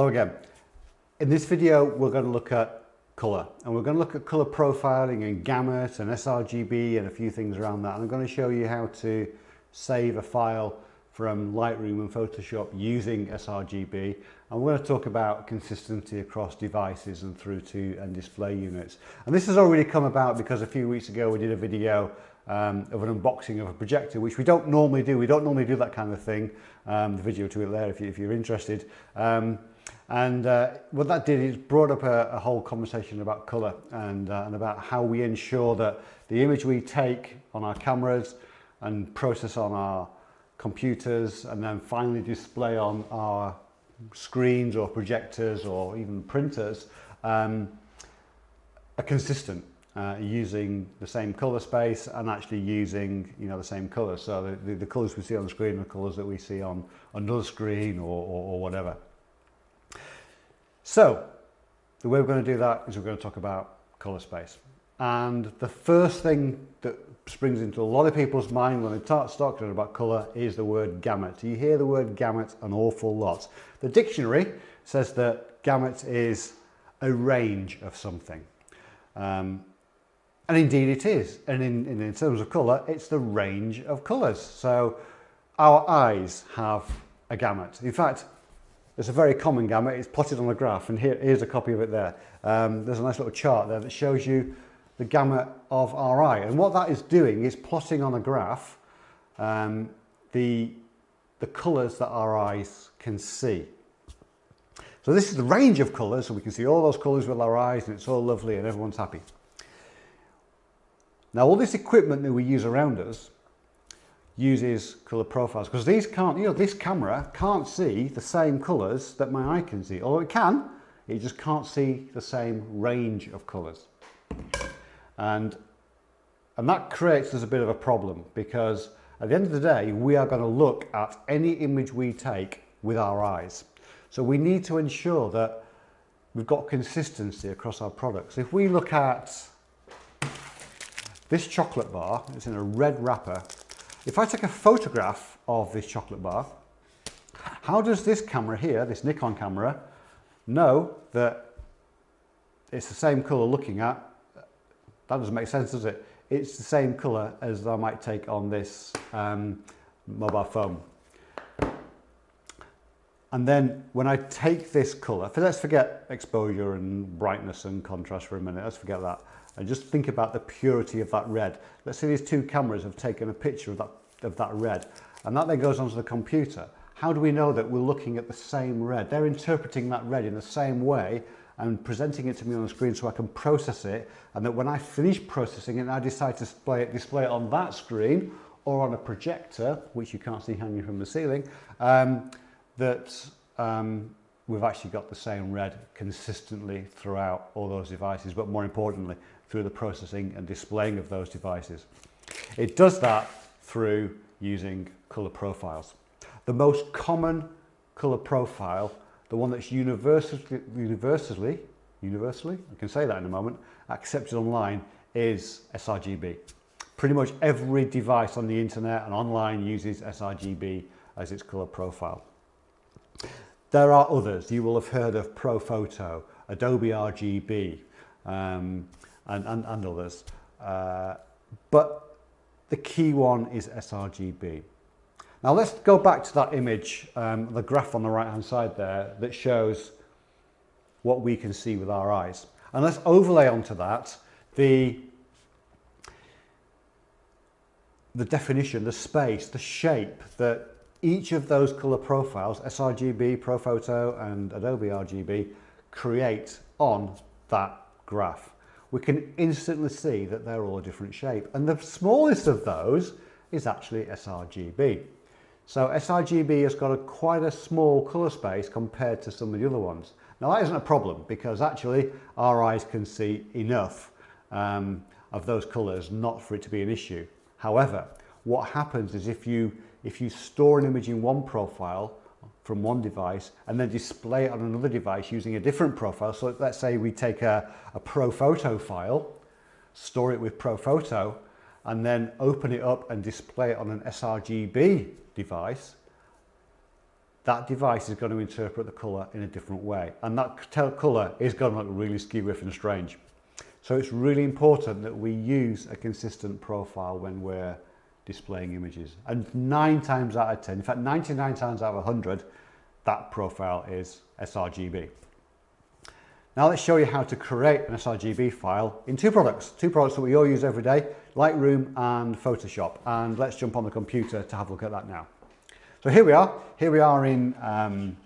Hello again. In this video, we're going to look at colour and we're going to look at colour profiling and gamut and sRGB and a few things around that. And I'm going to show you how to save a file from Lightroom and Photoshop using sRGB. And we're going to talk about consistency across devices and through to and display units. And this has already come about because a few weeks ago we did a video um, of an unboxing of a projector, which we don't normally do. We don't normally do that kind of thing. Um, the video to it there if, you, you're interested. Um, And uh, what that did is brought up a, a whole conversation about colour and, uh, and about how we ensure that the image we take on our cameras and process on our computers and then finally display on our screens or projectors or even printers um, are consistent uh, using the same colour space and actually using you know the same color So the, the, the colours we see on the screen are the colours that we see on another screen or, or, or whatever. So the way we're going to do that is we're going to talk about color space. And the first thing that springs into a lot of people's mind when they start talking about colour is the word gamut. You hear the word gamut an awful lot. The dictionary says that gamut is a range of something. Um, and indeed it is. And in, in, in terms of colour, it's the range of colours. So our eyes have a gamut. In fact, it's a very common gamut. It's plotted on a graph, and here, here's a copy of it there. Um, there's a nice little chart there that shows you the gamut of our eye. And what that is doing is plotting on a graph um, the, the colours that our eyes can see. So this is the range of colours, so we can see all those colours with our eyes, and it's all lovely, and everyone's happy. Now, all this equipment that we use around us uses color profiles because these can't, you know, this camera can't see the same colors that my eye can see. Although it can, it just can't see the same range of colors. And, and that creates us a bit of a problem because at the end of the day, we are going to look at any image we take with our eyes. So we need to ensure that we've got consistency across our products. If we look at this chocolate bar, it's in a red wrapper if I take a photograph of this chocolate bar, how does this camera here, this Nikon camera, know that it's the same colour looking at? That doesn't make sense, does it? It's the same colour as I might take on this um, mobile phone. And then when I take this colour, let's forget exposure and brightness and contrast for a minute, let's forget that and just think about the purity of that red. Let's say these two cameras have taken a picture of that, of that red and that then goes onto the computer. How do we know that we're looking at the same red? They're interpreting that red in the same way and presenting it to me on the screen so I can process it and that when I finish processing it and I decide to display it, display it on that screen or on a projector, which you can't see hanging from the ceiling, um, that um, we've actually got the same red consistently throughout all those devices, but more importantly, through the processing and displaying of those devices. It does that through using color profiles. The most common color profile, the one that's universally, universally, universally, I can say that in a moment, accepted online is sRGB. Pretty much every device on the internet and online uses sRGB as its color profile. There are others. You will have heard of ProPhoto, Adobe RGB, um, and, and, and others. Uh, but the key one is sRGB. Now let's go back to that image, um, the graph on the right hand side there that shows what we can see with our eyes. And let's overlay onto that the, the definition, the space, the shape that each of those color profiles, sRGB, ProPhoto and Adobe RGB, create on that graph we can instantly see that they're all a different shape. And the smallest of those is actually sRGB. So sRGB has got a quite a small colour space compared to some of the other ones. Now that isn't a problem because actually our eyes can see enough um, of those colours not for it to be an issue. However, what happens is if you, if you store an image in one profile from one device and then display it on another device using a different profile. So let's say we take a, a ProPhoto file, store it with ProPhoto, and then open it up and display it on an sRGB device. that device is going to interpret the colour in a different way. And that colour is going to look really skew-whiff and strange. So it's really important that we use a consistent profile when we're displaying images. And nine times out of 10, in fact 99 times out of 100, that profile is sRGB. Now let's show you how to create an sRGB file in two products, two products that we all use every day, Lightroom and Photoshop. And let's jump on the computer to have a look at that now. So here we are, here we are in, um,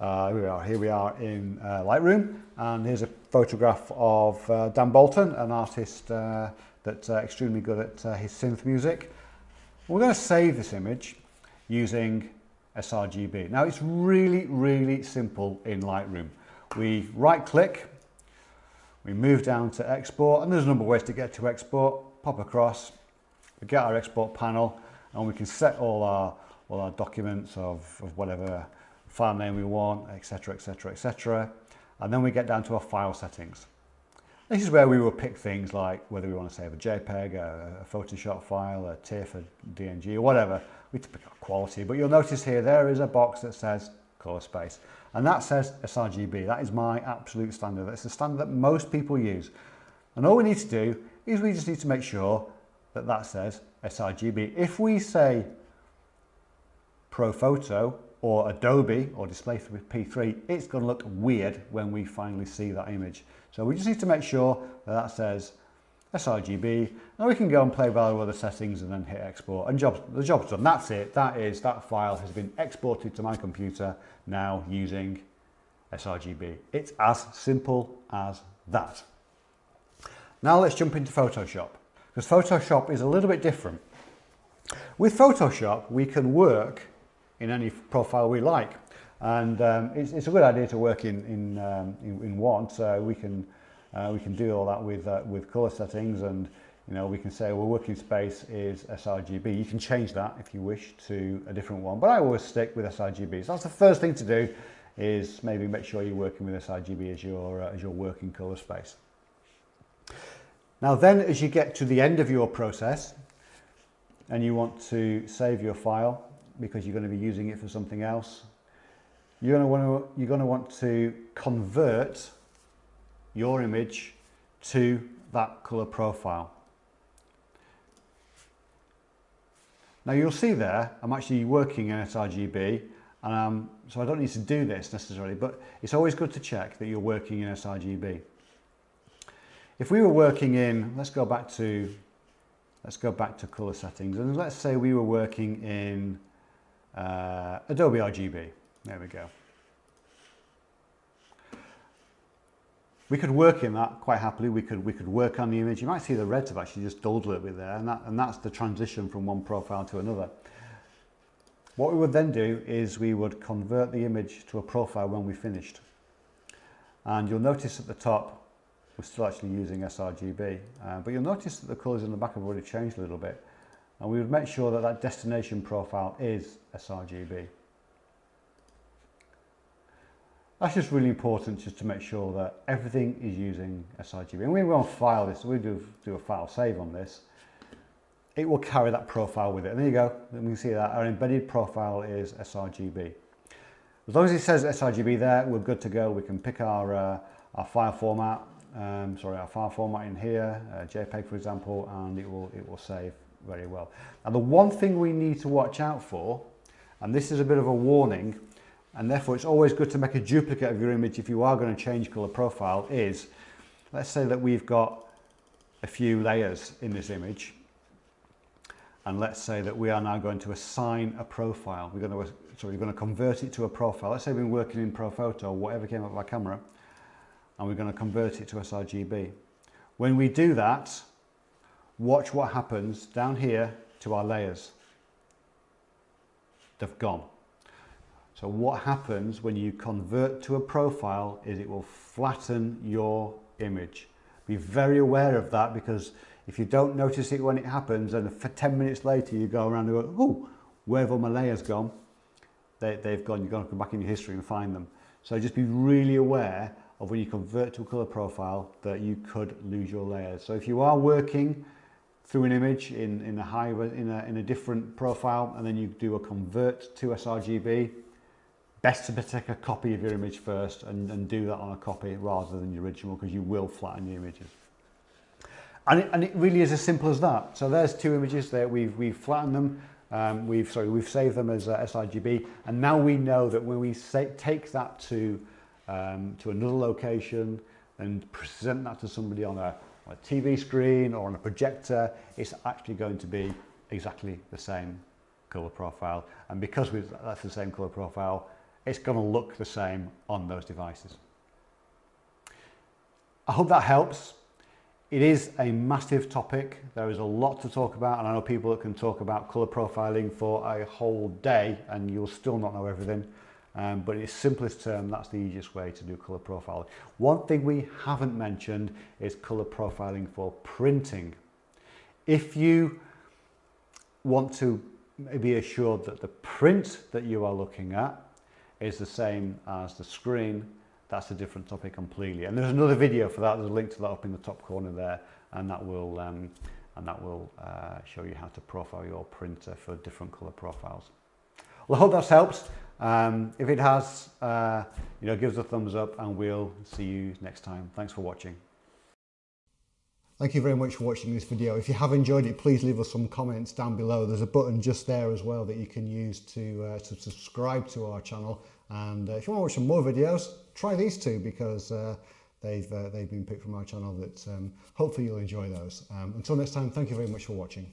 uh, here we are, here we are in uh, Lightroom. And here's a photograph of uh, Dan Bolton, an artist uh, that's uh, extremely good at uh, his synth music. We're going to save this image using sRGB. Now it's really, really simple in Lightroom we right click, we move down to export, and there's a number of ways to get to export, pop across, we get our export panel, and we can set all our, all our documents of, of whatever file name we want, etc, etc, etc. And then we get down to our file settings. This is where we will pick things like whether we want to save a JPEG, a, a Photoshop file, a TIFF, a DNG, or whatever. We pick our quality, but you'll notice here there is a box that says color space. And that says sRGB. That is my absolute standard. That's the standard that most people use. And all we need to do is we just need to make sure that that says sRGB. If we say ProPhoto or Adobe or Display with P3, it's going to look weird when we finally see that image. So we just need to make sure that that says sRGB and we can go and play with our other settings and then hit export and jobs, the job's done. That's it. That is, that file has been exported to my computer now using sRGB. It's as simple as that. Now let's jump into Photoshop because Photoshop is a little bit different. With Photoshop, we can work in any profile we like. And um, it's, it's, a good idea to work in, in, um, in, in one, so we can uh, we can do all that with, uh, with color settings and you know, we can say, well, working space is sRGB. You can change that if you wish to a different one, but I always stick with sRGB. So that's the first thing to do is maybe make sure you're working with sRGB as your, uh, as your working color space. Now then, as you get to the end of your process and you want to save your file because you're going to be using it for something else, you're going to want to, you're going to, want to convert your image to that color profile. Now you'll see there, I'm actually working in sRGB, and um, so I don't need to do this necessarily, but it's always good to check that you're working in sRGB. If we were working in, let's go back to, let's go back to color settings, and let's say we were working in uh, Adobe RGB. There we go. We could work in that quite happily. We could, we could work on the image. You might see the reds have actually just dulled a little bit there, and, that, and that's the transition from one profile to another. What we would then do is we would convert the image to a profile when we finished. And you'll notice at the top, we're still actually using sRGB, uh, but you'll notice that the colours in the back have already changed a little bit. And we would make sure that that destination profile is sRGB. That's just really important just to make sure that everything is using sRGB. And we will file this, we do, do a file save on this, it will carry that profile with it. And there you go, and we can see that our embedded profile is sRGB. As long as it says sRGB there, we're good to go. We can pick our, uh, our file format, um, sorry, our file format in here, uh, JPEG for example, and it will, it will save very well. Now the one thing we need to watch out for, and this is a bit of a warning, and therefore it's always good to make a duplicate of your image if you are going to change color profile is let's say that we've got a few layers in this image and let's say that we are now going to assign a profile. We're going to so we're going to convert it to a profile. Let's say we've been working in ProPhoto or whatever came up with our camera and we're going to convert it to sRGB when we do that watch what happens down here to our layers they've gone so what happens when you convert to a profile is it will flatten your image. Be very aware of that because if you don't notice it when it happens and for 10 minutes later you go around and go, oh, where have all my layers gone? They, they've gone, you've got to come back in your history and find them. So just be really aware of when you convert to a color profile that you could lose your layers. So if you are working through an image in, in a high in a, in a different profile and then you do a convert to sRGB. Best to take a copy of your image first and, and do that on a copy rather than the original because you will flatten your images. And it, and it really is as simple as that. So there's two images there. We've we've flattened them. Um, we've sorry we've saved them as uh, sRGB. And now we know that when we say, take that to um, to another location and present that to somebody on a on a TV screen or on a projector, it's actually going to be exactly the same color profile. And because that's the same color profile, it's going to look the same on those devices. I hope that helps. It is a massive topic. There is a lot to talk about and I know people that can talk about colour profiling for a whole day and you'll still not know everything. Um, but in its simplest term, that's the easiest way to do colour profiling. One thing we haven't mentioned is colour profiling for printing. If you want to be assured that the print that you are looking at is the same as the screen, that's a different topic completely. And there's another video for that. There's a link to that up in the top corner there, and that will um, and that will uh, show you how to profile your printer for different color profiles. Well, I hope that's helped. Um, if it has, uh, you know, give us a thumbs up, and we'll see you next time. Thanks for watching. Thank you very much for watching this video. If you have enjoyed it, please leave us some comments down below. There's a button just there as well that you can use to, uh, to subscribe to our channel. And uh, if you want to watch some more videos, try these two because uh, they've, uh, they've been picked from our channel that um, hopefully you'll enjoy those. Um, until next time, thank you very much for watching.